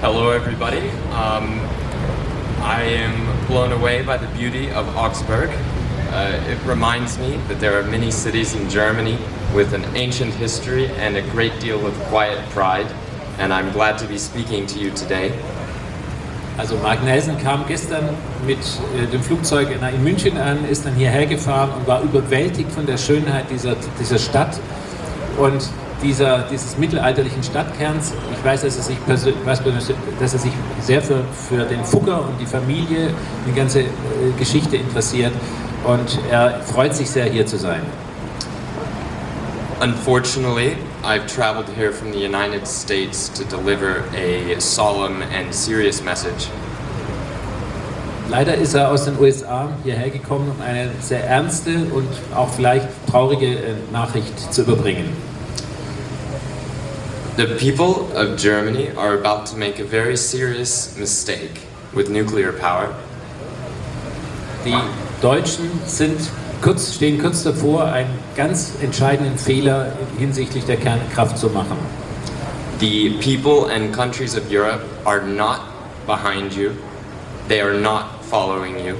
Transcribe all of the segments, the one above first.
Hello, everybody. Um, I am blown away by the beauty of Augsburg. Uh, it reminds me that there are many cities in Germany with an ancient history and a great deal of quiet pride, and I'm glad to be speaking to you today. Also Mark Nelson kam gestern mit äh, dem Flugzeug in München an, ist dann hierher gefahren und war überwältigt von der Schönheit dieser, dieser Stadt und dieser, dieses mittelalterlichen Stadtkerns. Ich weiß, dass er sich, weiß, dass er sich sehr für, für den Fugger und die Familie, die ganze äh, Geschichte interessiert und er freut sich sehr, hier zu sein. Unfortunately, I've traveled here from the United States to deliver a solemn and serious message. Leider ist er aus den USA hierher gekommen, um eine sehr ernste und auch vielleicht traurige äh, Nachricht zu überbringen. The people of Germany are about to make a very serious mistake with nuclear power. Die Deutschen sind kurz, stehen kurz davor, einen ganz entscheidenden Fehler hinsichtlich der Kernkraft zu machen. The people and countries of Europe are not behind you. They are not following you.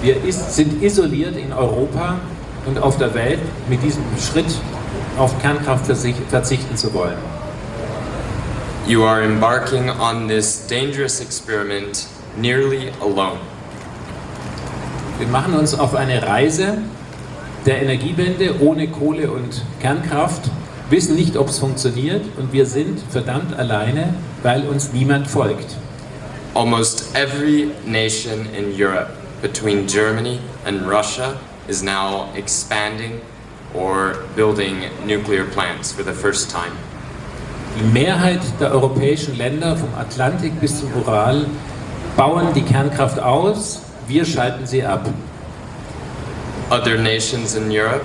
Wir ist, sind isoliert in Europa und auf der Welt mit diesem Schritt auf Kernkraft verzichten zu wollen. You are embarking on this dangerous experiment nearly alone. Wir machen uns auf eine Reise der Energiewende ohne Kohle und Kernkraft, wissen nicht, ob es funktioniert und wir sind verdammt alleine, weil uns niemand folgt. Almost every nation in Europe between Germany and Russia is now expanding or building nuclear plants for the first time. Die Mehrheit der europäischen Länder vom Atlantik bis zum Ural bauen die Kernkraft aus wir schalten sie ab. Other nations in Europe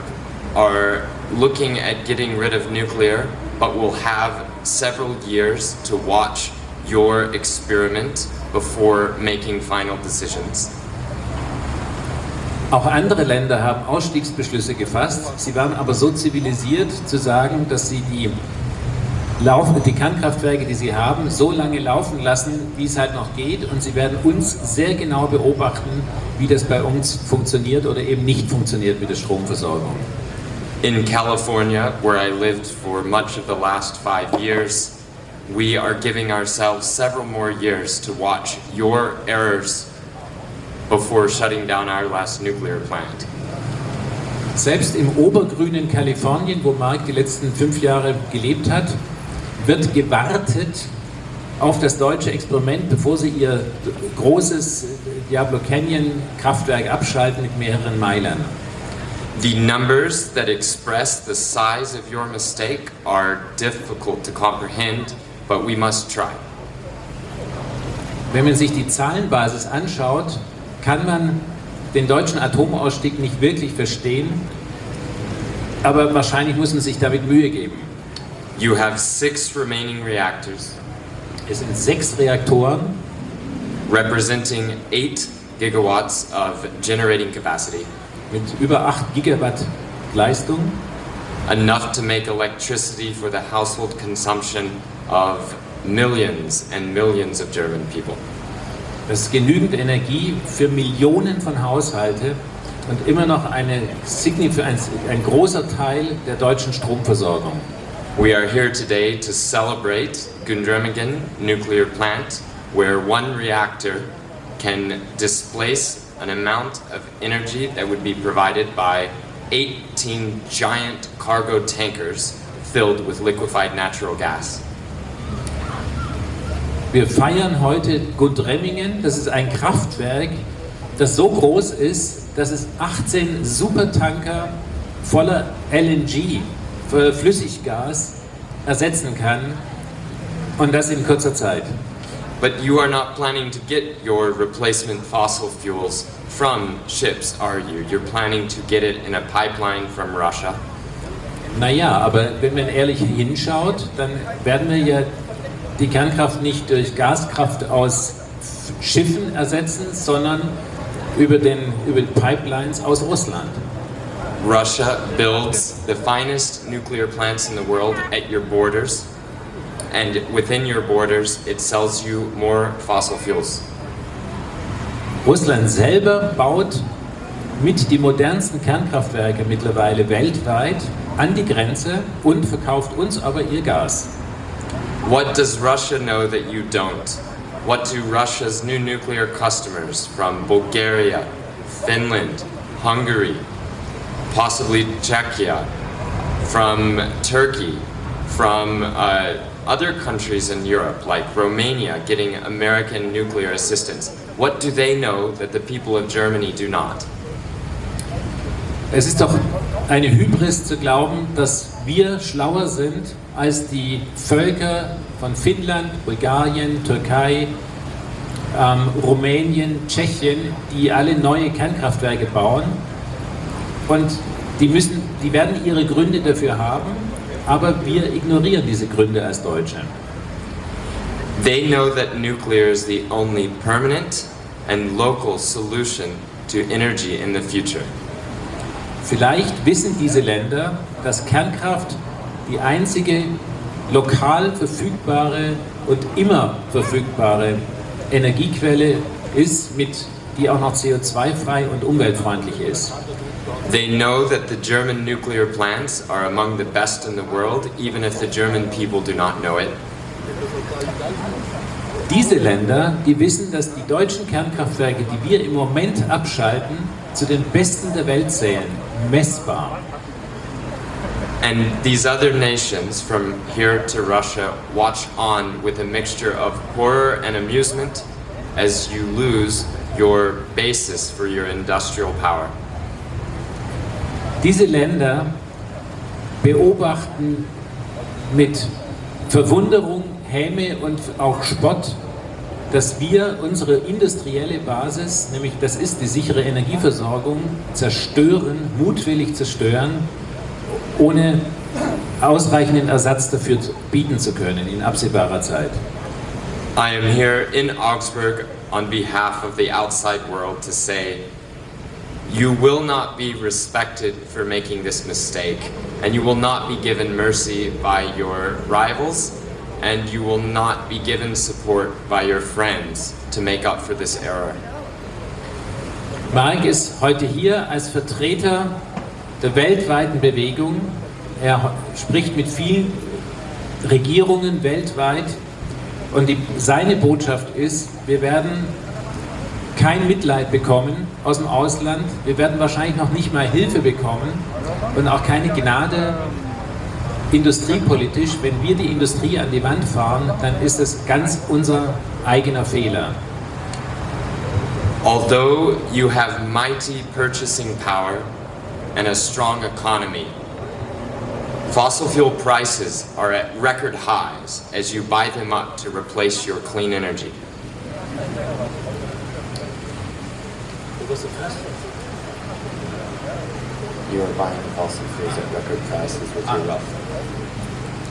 are looking at getting rid of nuclear, but will have several years to watch your experiment before making final decisions. Auch andere Länder haben Ausstiegsbeschlüsse gefasst. Sie waren aber so zivilisiert zu sagen, dass sie die laufen, die Kernkraftwerke, die sie haben, so lange laufen lassen, wie es halt noch geht und sie werden uns sehr genau beobachten, wie das bei uns funktioniert oder eben nicht funktioniert mit der Stromversorgung. In California, where I lived for much of the last five years, we are giving ourselves several more years to watch your errors before shutting down our last nuclear plant. Selbst im obergrünen Kalifornien, wo Mark die letzten fünf Jahre gelebt hat, wird gewartet auf das deutsche Experiment, bevor sie ihr großes Diablo Canyon Kraftwerk abschalten mit mehreren Meilern. The numbers that express the size of your mistake are difficult to comprehend, but we must try. Wenn man sich die Zahlenbasis anschaut, kann man den deutschen Atomausstieg nicht wirklich verstehen, aber wahrscheinlich muss man sich damit Mühe geben. You have six remaining reactors. Es sind sechs Reaktoren. Representing 8 gigawatts of generating capacity. Mit über 8 Gigawatt Leistung. Enough to make electricity for the household consumption of millions and millions of German people. Das genügend Energie für Millionen von Haushalte und immer noch eine, ein, ein großer Teil der deutschen Stromversorgung. We are here today to celebrate Gundremmingen nuclear plant, where one reactor can displace an amount of energy that would be provided by 18 giant cargo tankers filled with liquefied natural gas. Wir feiern heute Gundremmingen, das ist ein Kraftwerk, das so groß ist, dass es 18 Supertanker voller LNG Flüssiggas ersetzen kann und das in kurzer Zeit. But you are not planning to get your replacement fossil fuels from ships, are you? You're planning to get it in a pipeline from Russia. Naja, aber wenn man ehrlich hinschaut, dann werden wir ja die Kernkraft nicht durch Gaskraft aus Schiffen ersetzen, sondern über, den, über Pipelines aus Russland. Russia builds the finest nuclear plants in the world at your borders. and within your borders, it sells you more fossil fuels. Russland selber baut mit die modernsten Kernkraftwerke mittlerweile weltweit an die Grenze und verkauft uns aber ihr Gas. What does Russia know that you don't? What do Russia's new nuclear customers from Bulgaria, Finland, Hungary, possibly Czechia, from Turkey, from uh, other countries in Europe like Romania getting American nuclear assistance, what do they know that the people of Germany do not? Es ist doch eine Hybris zu glauben, dass wir schlauer sind als die Völker von Finnland, Bulgarien, Türkei, ähm, Rumänien, Tschechien, die alle neue Kernkraftwerke bauen. Und die, müssen, die werden ihre Gründe dafür haben, aber wir ignorieren diese Gründe als Deutsche. They know that nuclear is the only permanent and local solution to energy in the future. Vielleicht wissen diese Länder, dass Kernkraft die einzige lokal verfügbare und immer verfügbare Energiequelle ist, mit, die auch noch CO2-frei und umweltfreundlich ist. They know that the German nuclear plants are among the best in the world, even if the German people do not know it. Diese Länder, die wissen, dass die deutschen Kernkraftwerke, die wir im Moment abschalten, zu den besten der Welt zählen, messbar. And these other nations, from here to Russia, watch on with a mixture of horror and amusement as you lose your basis for your industrial power. Diese Länder beobachten mit Verwunderung, Häme und auch Spott, dass wir unsere industrielle Basis, nämlich das ist die sichere Energieversorgung, zerstören, mutwillig zerstören, ohne ausreichenden Ersatz dafür bieten zu können in absehbarer Zeit. I am here in Augsburg on behalf of the outside world to say you will not be respected for making this mistake, and you will not be given mercy by your rivals, and you will not be given support by your friends to make up for this error. Mark ist heute hier als Vertreter der weltweiten Bewegung. Er spricht mit vielen Regierungen weltweit und die, seine Botschaft ist, wir werden kein Mitleid bekommen aus dem Ausland, wir werden wahrscheinlich noch nicht mal Hilfe bekommen und auch keine Gnade industriepolitisch. Wenn wir die Industrie an die Wand fahren, dann ist es ganz unser eigener Fehler. Although you have mighty purchasing power and a strong economy, fossil fuel prices are at record highs as you buy them up to replace your clean energy. You are buying fossil fuels at record prices with your wealth.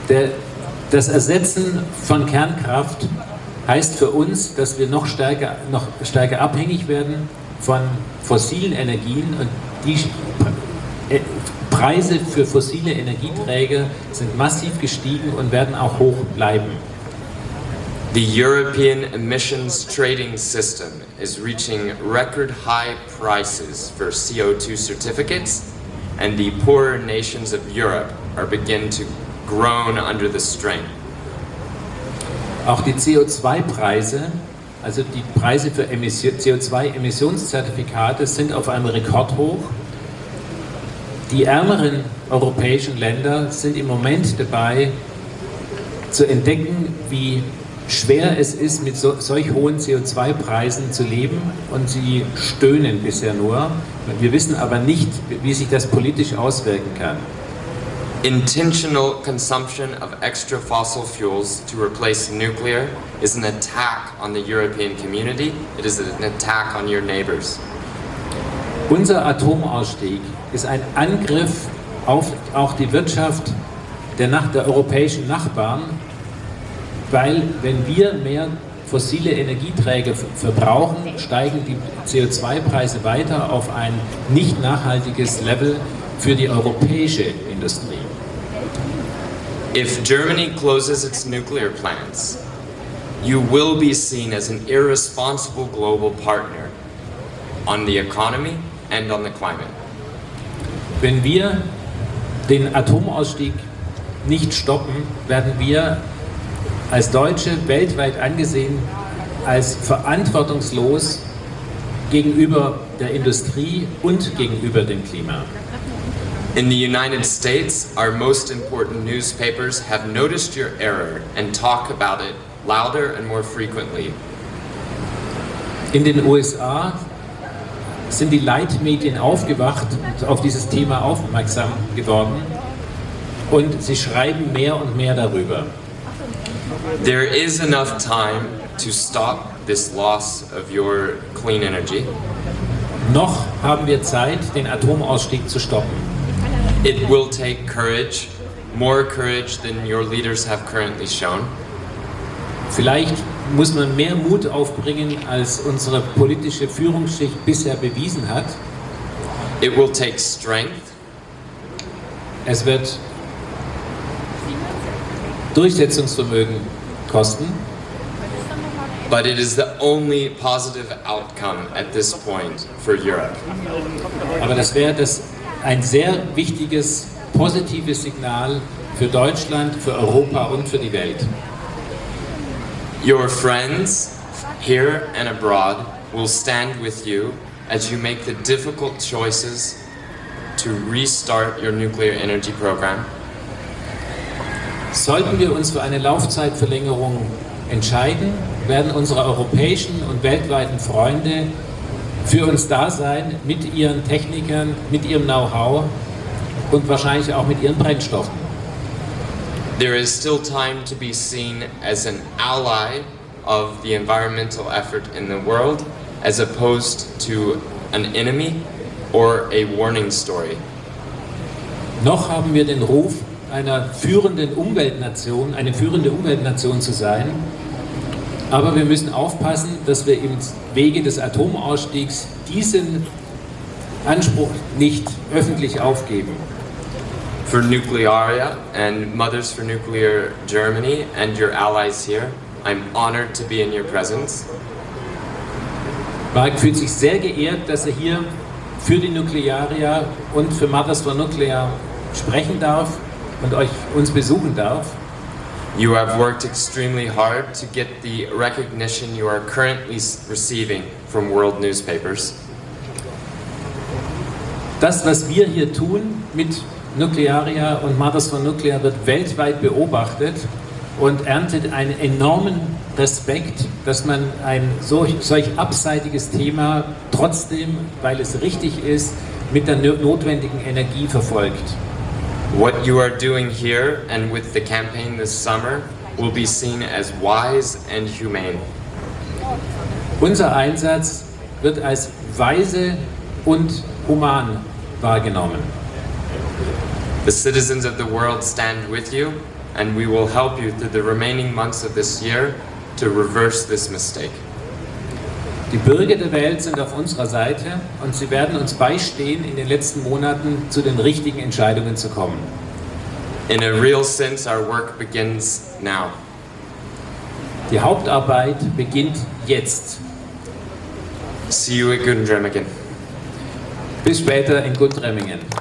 Der, das Ersetzen von Kernkraft heißt für uns, dass wir noch stärker, noch stärker abhängig werden von fossilen Energien und die Preise für fossile Energieträger sind massiv gestiegen und werden auch hoch bleiben. The European emissions trading system is reaching record high prices for CO2 certificates, and the poorer nations of Europe are beginning to groan under the strain. Auch die CO2-Preise, also die Preise für CO2-Emissionszertifikate sind auf einem Rekordhoch. Die ärmeren europäischen Länder sind im Moment dabei zu entdecken, wie schwer es ist, mit so, solch hohen CO2-Preisen zu leben und sie stöhnen bisher nur. Wir wissen aber nicht, wie sich das politisch auswirken kann. Intentional consumption of extra fossil fuels to replace nuclear is an attack on the European community. It is an attack on your neighbors. Unser Atomausstieg ist ein Angriff auf auch die Wirtschaft der, Nach der europäischen Nachbarn, weil wenn wir mehr fossile Energieträger verbrauchen, steigen die CO2-Preise weiter auf ein nicht nachhaltiges Level für die europäische Industrie. If Germany closes its nuclear plants, you will be seen as an irresponsible global partner on the economy and on the climate. Wenn wir den Atomausstieg nicht stoppen, werden wir als Deutsche weltweit angesehen als verantwortungslos gegenüber der Industrie und gegenüber dem Klima. In the United States, our most important newspapers have noticed your error and talk about it louder and more frequently. In den USA sind die Leitmedien aufgewacht und auf dieses Thema aufmerksam geworden und sie schreiben mehr und mehr darüber. There is enough time to stop this loss of your clean energy. Noch haben wir Zeit, den Atomausstieg zu stoppen. It will take courage, more courage than your leaders have currently shown. Vielleicht muss man mehr Mut aufbringen, als unsere politische Führungsschicht bisher bewiesen hat. It will take strength, Es wird Durchsetzungsvermögen kosten, but it is the only positive outcome at this point for Europe. aber das wäre das ein sehr wichtiges, positives Signal für Deutschland, für Europa und für die Welt. Your friends here and abroad will stand with you as you make the difficult choices to restart your nuclear energy program. Sollten wir uns für eine Laufzeitverlängerung entscheiden, werden unsere europäischen und weltweiten Freunde für uns da sein, mit ihren Technikern, mit ihrem Know-how und wahrscheinlich auch mit ihren Brennstoffen. There is still time to be seen as an ally of the environmental effort in the world as opposed to an enemy or a warning story. Noch haben wir den Ruf, einer führenden Umweltnation, eine führende Umweltnation zu sein, aber wir müssen aufpassen, dass wir im Wege des Atomausstiegs diesen Anspruch nicht öffentlich aufgeben. For Nuclearia and Mothers for Nuclear Germany and your allies here, I'm honored to be in your presence. Mark fühlt sich sehr geehrt, dass er hier für die Nuklearia und für Mothers for Nuclear sprechen darf und euch uns besuchen darf. You have worked extremely hard to get the recognition you are currently receiving from world newspapers. Das, was wir hier tun mit Nuklearia und Mothers for Nuclear, wird weltweit beobachtet und erntet einen enormen Respekt, dass man ein solch, solch abseitiges Thema trotzdem, weil es richtig ist, mit der no- notwendigen Energie verfolgt. What you are doing here and with the campaign this summer will be seen as wise and humane. Unser Einsatz wird als weise und human wahrgenommen. The citizens of the world stand with you, and we will help you through the remaining months of this year to reverse this mistake. Die Bürger der Welt sind auf unserer Seite und sie werden uns beistehen, in den letzten Monaten zu den richtigen Entscheidungen zu kommen. In a real sense, our work begins now. Die Hauptarbeit beginnt jetzt. See you at Gundremmingen. Bis später in Gundremmingen.